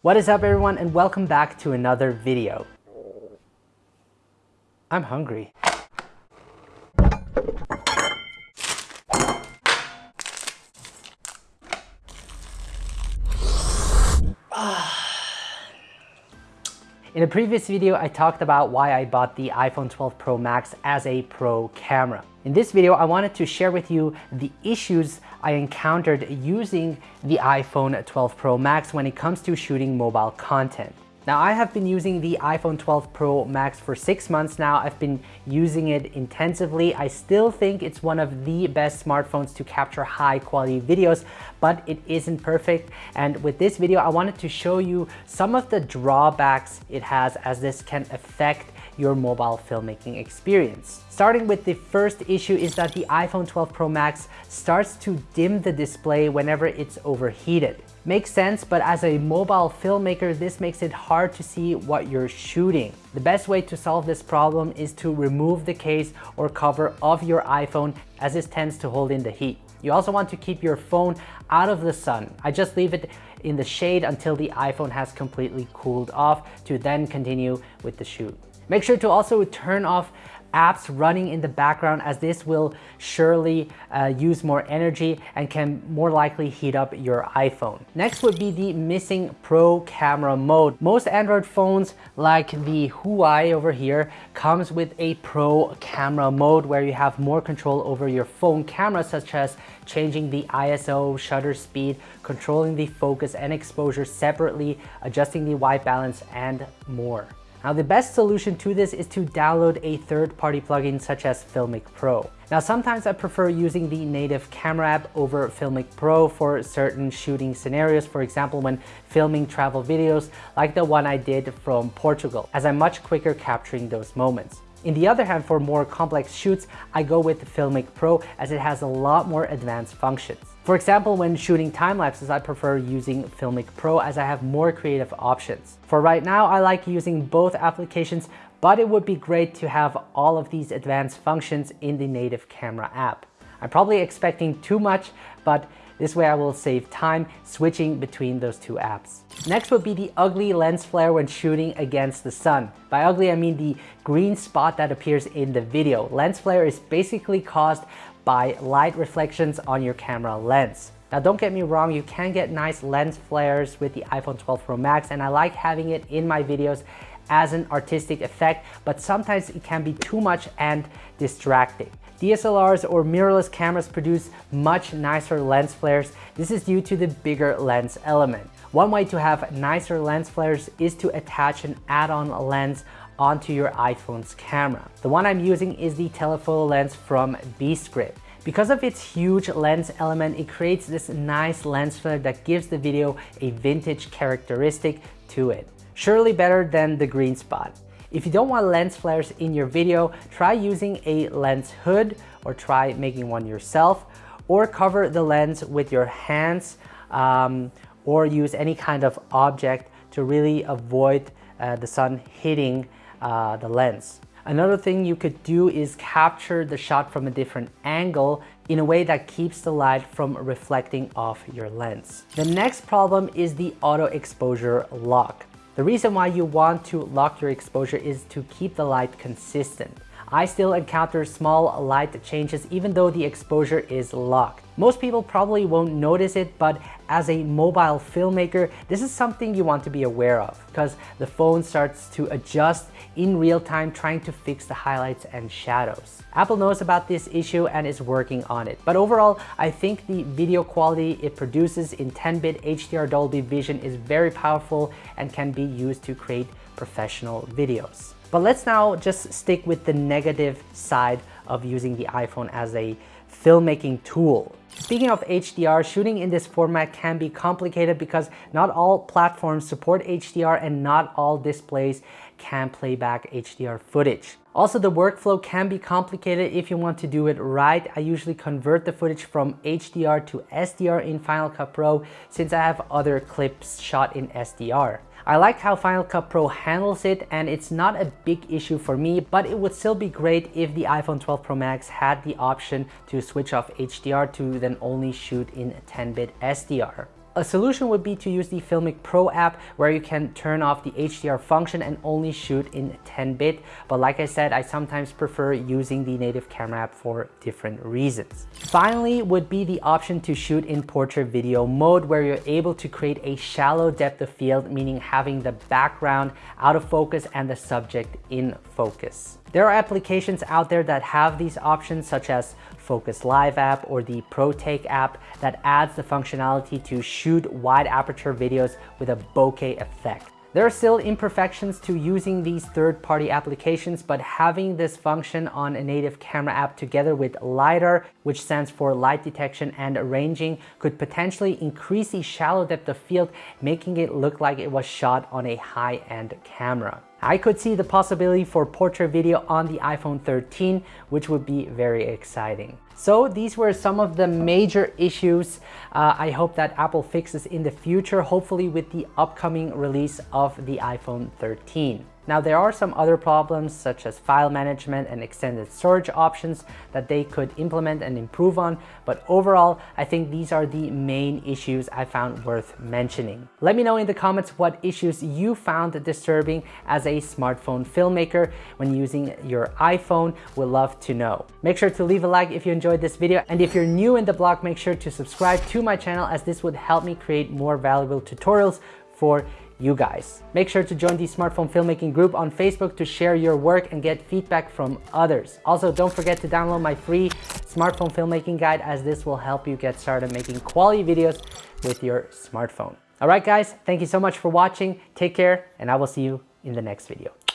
What is up everyone and welcome back to another video. I'm hungry. In a previous video, I talked about why I bought the iPhone 12 Pro Max as a pro camera. In this video, I wanted to share with you the issues I encountered using the iPhone 12 Pro Max when it comes to shooting mobile content. Now I have been using the iPhone 12 Pro Max for six months now. I've been using it intensively. I still think it's one of the best smartphones to capture high quality videos, but it isn't perfect. And with this video, I wanted to show you some of the drawbacks it has as this can affect your mobile filmmaking experience. Starting with the first issue is that the iPhone 12 Pro Max starts to dim the display whenever it's overheated. Makes sense, but as a mobile filmmaker, this makes it hard to see what you're shooting. The best way to solve this problem is to remove the case or cover of your iPhone as this tends to hold in the heat. You also want to keep your phone out of the sun. I just leave it in the shade until the iPhone has completely cooled off to then continue with the shoot. Make sure to also turn off apps running in the background as this will surely uh, use more energy and can more likely heat up your iPhone. Next would be the missing pro camera mode. Most Android phones like the Huawei over here comes with a pro camera mode where you have more control over your phone camera such as changing the ISO, shutter speed, controlling the focus and exposure separately, adjusting the white balance and more. Now the best solution to this is to download a third-party plugin such as Filmic Pro. Now sometimes I prefer using the native camera app over Filmic Pro for certain shooting scenarios, for example when filming travel videos like the one I did from Portugal, as I'm much quicker capturing those moments. In the other hand, for more complex shoots, I go with Filmic Pro as it has a lot more advanced functions. For example, when shooting time lapses, I prefer using Filmic Pro as I have more creative options. For right now, I like using both applications, but it would be great to have all of these advanced functions in the native camera app. I'm probably expecting too much, but this way I will save time switching between those two apps. Next would be the ugly lens flare when shooting against the sun. By ugly, I mean the green spot that appears in the video. Lens flare is basically caused by light reflections on your camera lens. Now don't get me wrong, you can get nice lens flares with the iPhone 12 Pro Max and I like having it in my videos as an artistic effect, but sometimes it can be too much and distracting. DSLRs or mirrorless cameras produce much nicer lens flares. This is due to the bigger lens element. One way to have nicer lens flares is to attach an add-on lens onto your iPhone's camera. The one I'm using is the telephoto lens from Grip. Because of its huge lens element, it creates this nice lens flare that gives the video a vintage characteristic to it. Surely better than the green spot. If you don't want lens flares in your video, try using a lens hood or try making one yourself or cover the lens with your hands um, or use any kind of object to really avoid uh, the sun hitting uh, the lens. Another thing you could do is capture the shot from a different angle in a way that keeps the light from reflecting off your lens. The next problem is the auto exposure lock. The reason why you want to lock your exposure is to keep the light consistent. I still encounter small light changes even though the exposure is locked. Most people probably won't notice it, but as a mobile filmmaker, this is something you want to be aware of because the phone starts to adjust in real time trying to fix the highlights and shadows. Apple knows about this issue and is working on it. But overall, I think the video quality it produces in 10-bit HDR Dolby Vision is very powerful and can be used to create professional videos. But let's now just stick with the negative side of using the iPhone as a filmmaking tool. Speaking of HDR, shooting in this format can be complicated because not all platforms support HDR and not all displays can play back HDR footage. Also, the workflow can be complicated if you want to do it right. I usually convert the footage from HDR to SDR in Final Cut Pro since I have other clips shot in SDR. I like how Final Cut Pro handles it and it's not a big issue for me, but it would still be great if the iPhone 12 Pro Max had the option to switch off HDR to then only shoot in 10-bit SDR. A solution would be to use the Filmic Pro app where you can turn off the HDR function and only shoot in 10-bit. But like I said, I sometimes prefer using the native camera app for different reasons. Finally would be the option to shoot in portrait video mode where you're able to create a shallow depth of field, meaning having the background out of focus and the subject in focus. There are applications out there that have these options such as Focos Live app or the ProTake app that adds the functionality to shoot wide aperture videos with a bokeh effect. There are still imperfections to using these third-party applications, but having this function on a native camera app together with LiDAR, which stands for light detection and ranging, could potentially increase the shallow depth of field, making it look like it was shot on a high-end camera. I could see the possibility for portrait video on the iPhone 13, which would be very exciting. So these were some of the major issues uh, I hope that Apple fixes in the future, hopefully with the upcoming release of the iPhone 13. Now there are some other problems such as file management and extended storage options that they could implement and improve on, but overall I think these are the main issues I found worth mentioning. Let me know in the comments what issues you found disturbing as a smartphone filmmaker when using your iPhone, we'd love to know. Make sure to leave a like if you enjoyed this video and if you're new in the blog make sure to subscribe to my channel as this would help me create more valuable tutorials for you guys. Make sure to join the smartphone filmmaking group on Facebook to share your work and get feedback from others. Also, don't forget to download my free smartphone filmmaking guide as this will help you get started making quality videos with your smartphone. All right, guys, thank you so much for watching. Take care, and I will see you in the next video.